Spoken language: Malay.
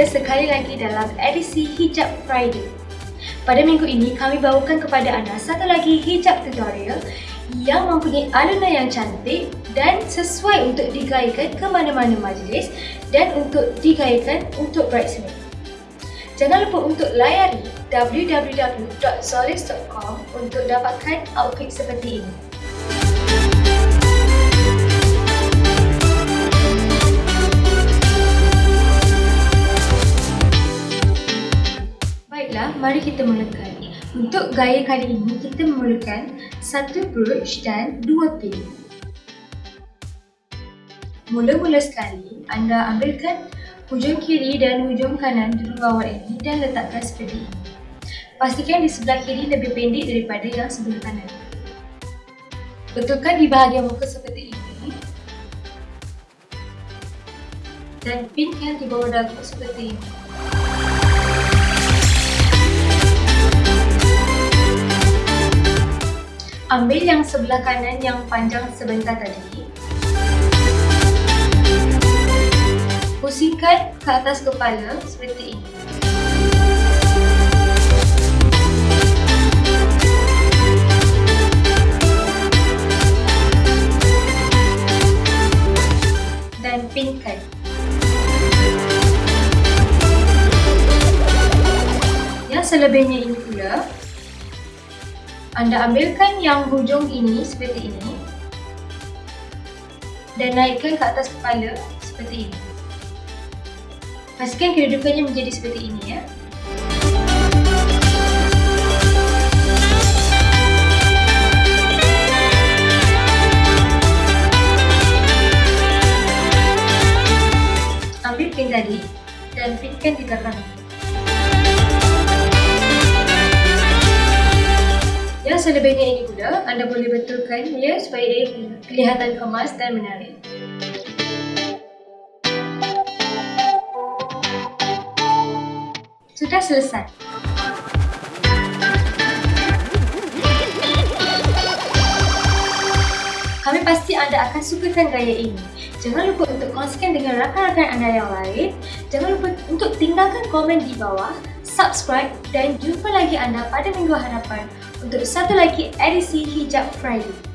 Kita sekali lagi dalam edisi Hijab Friday. Pada minggu ini, kami bawakan kepada anda satu lagi hijab tutorial yang mempunyai alunan yang cantik dan sesuai untuk digayakan ke mana-mana majlis dan untuk digayakan untuk bridesmaid. Jangan lupa untuk layari www.zolis.com untuk dapatkan outfit seperti ini. Mari kita mulakan. Untuk gaya kali ini, kita memerlukan satu brooch dan dua pin. Mula-mula sekali, anda ambilkan hujung kiri dan hujung kanan dulu bawah ini dan letakkan seperti ini. Pastikan di sebelah kiri lebih pendek daripada yang sebelah kanan. Betulkan di bahagian muka seperti ini. Dan pinkan di bawah dagu seperti ini. Ambil yang sebelah kanan yang panjang sebentar tadi. Pusingkan ke atas kepala seperti ini. Dan pinkan. Selebihnya ini pula, anda ambilkan yang hujung ini seperti ini dan naikkan ke atas kepala seperti ini. Pastikan kedudukannya menjadi seperti ini ya. Ambil pin tadi dan pinkan di belakang. Selebihnya ini pula, anda boleh betulkan ya supaya ia kelihatan kemas dan menarik. Sudah selesai. Kami pasti anda akan sukakan gaya ini. Jangan lupa untuk kongsikan dengan rakan-rakan anda yang lain. Jangan lupa untuk tinggalkan komen di bawah, subscribe dan jumpa lagi anda pada minggu hadapan untuk satu lagi edisi Hijab Friday.